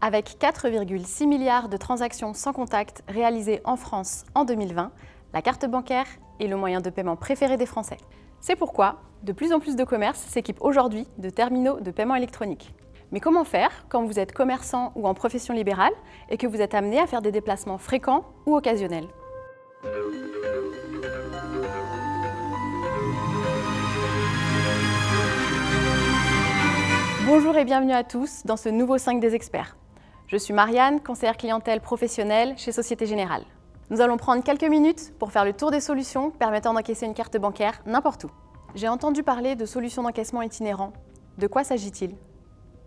Avec 4,6 milliards de transactions sans contact réalisées en France en 2020, la carte bancaire est le moyen de paiement préféré des Français. C'est pourquoi de plus en plus de commerces s'équipent aujourd'hui de terminaux de paiement électronique. Mais comment faire quand vous êtes commerçant ou en profession libérale et que vous êtes amené à faire des déplacements fréquents ou occasionnels? Bonjour et bienvenue à tous dans ce nouveau 5 des experts. Je suis Marianne, conseillère clientèle professionnelle chez Société Générale. Nous allons prendre quelques minutes pour faire le tour des solutions permettant d'encaisser une carte bancaire n'importe où. J'ai entendu parler de solutions d'encaissement itinérant. De quoi s'agit-il?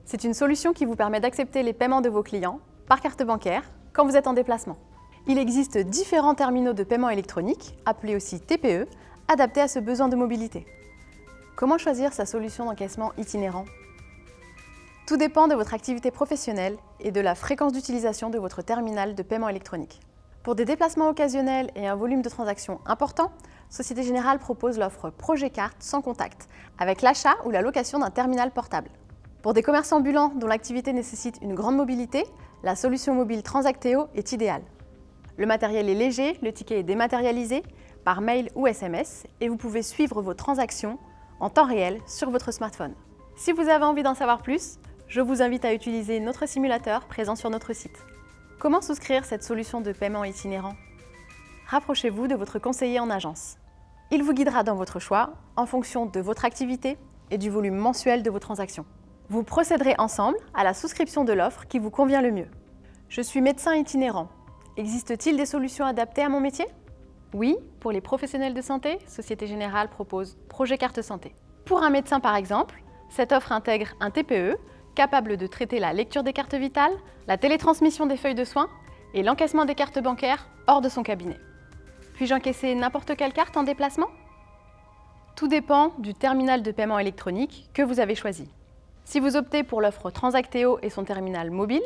C'est une solution qui vous permet d'accepter les paiements de vos clients par carte bancaire quand vous êtes en déplacement. Il existe différents terminaux de paiement électronique, appelés aussi TPE, adaptés à ce besoin de mobilité. Comment choisir sa solution d'encaissement itinérant? Tout dépend de votre activité professionnelle et de la fréquence d'utilisation de votre terminal de paiement électronique. Pour des déplacements occasionnels et un volume de transactions important, Société Générale propose l'offre Projet Carte sans contact, avec l'achat ou la location d'un terminal portable. Pour des commerçants ambulants dont l'activité nécessite une grande mobilité, la solution mobile Transacteo est idéale. Le matériel est léger, le ticket est dématérialisé, par mail ou SMS, et vous pouvez suivre vos transactions en temps réel sur votre smartphone. Si vous avez envie d'en savoir plus, je vous invite à utiliser notre simulateur présent sur notre site. Comment souscrire cette solution de paiement itinérant? Rapprochez-vous de votre conseiller en agence. Il vous guidera dans votre choix en fonction de votre activité et du volume mensuel de vos transactions. Vous procéderez ensemble à la souscription de l'offre qui vous convient le mieux. Je suis médecin itinérant. Existe-t-il des solutions adaptées à mon métier? Oui, pour les professionnels de santé, Société Générale propose Projet Carte Santé. Pour un médecin par exemple, cette offre intègre un TPE capable de traiter la lecture des cartes vitales, la télétransmission des feuilles de soins et l'encaissement des cartes bancaires hors de son cabinet. Puis-je encaisser n'importe quelle carte en déplacement? Tout dépend du terminal de paiement électronique que vous avez choisi. Si vous optez pour l'offre Transacteo et son terminal mobile,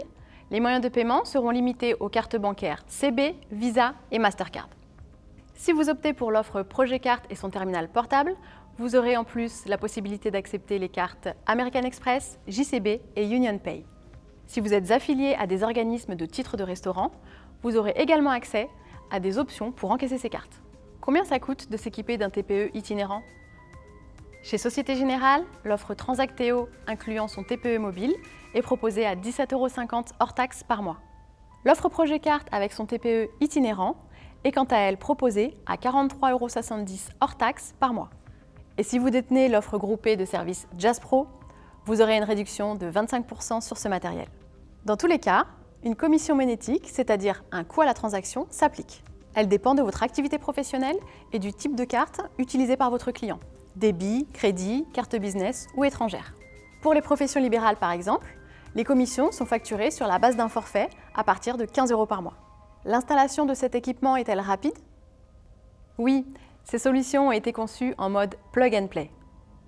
les moyens de paiement seront limités aux cartes bancaires CB, Visa et Mastercard. Si vous optez pour l'offre Projet Carte et son terminal portable, vous aurez en plus la possibilité d'accepter les cartes American Express, JCB et Union Pay. Si vous êtes affilié à des organismes de titres de restaurant, vous aurez également accès à des options pour encaisser ces cartes. Combien ça coûte de s'équiper d'un TPE itinérant? Chez Société Générale, l'offre Transacteo incluant son TPE mobile est proposée à 17,50 euros hors taxes par mois. L'offre Projet Carte avec son TPE itinérant est quant à elle proposée à 43,70 euros hors taxes par mois. Et si vous détenez l'offre groupée de services Jazz Pro, vous aurez une réduction de 25% sur ce matériel. Dans tous les cas, une commission monétique, c'est-à-dire un coût à la transaction, s'applique. Elle dépend de votre activité professionnelle et du type de carte utilisée par votre client. Débit, crédit, carte business ou étrangère. Pour les professions libérales par exemple, les commissions sont facturées sur la base d'un forfait à partir de 15 euros par mois. L'installation de cet équipement est-elle rapide? Oui, ces solutions ont été conçues en mode plug and play.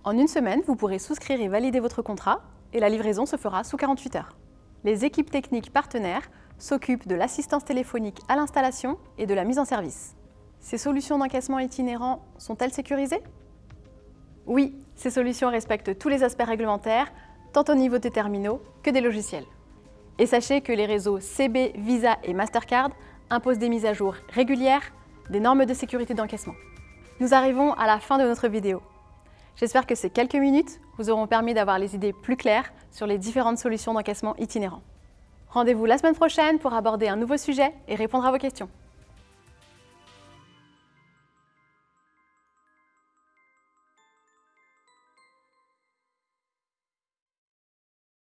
En une semaine, vous pourrez souscrire et valider votre contrat et la livraison se fera sous 48 heures. Les équipes techniques partenaires s'occupent de l'assistance téléphonique à l'installation et de la mise en service. Ces solutions d'encaissement itinérant sont-elles sécurisées? Oui, ces solutions respectent tous les aspects réglementaires, tant au niveau des terminaux que des logiciels. Et sachez que les réseaux CB, Visa et Mastercard imposent des mises à jour régulières des normes de sécurité d'encaissement. Nous arrivons à la fin de notre vidéo. J'espère que ces quelques minutes vous auront permis d'avoir les idées plus claires sur les différentes solutions d'encaissement itinérant. Rendez-vous la semaine prochaine pour aborder un nouveau sujet et répondre à vos questions.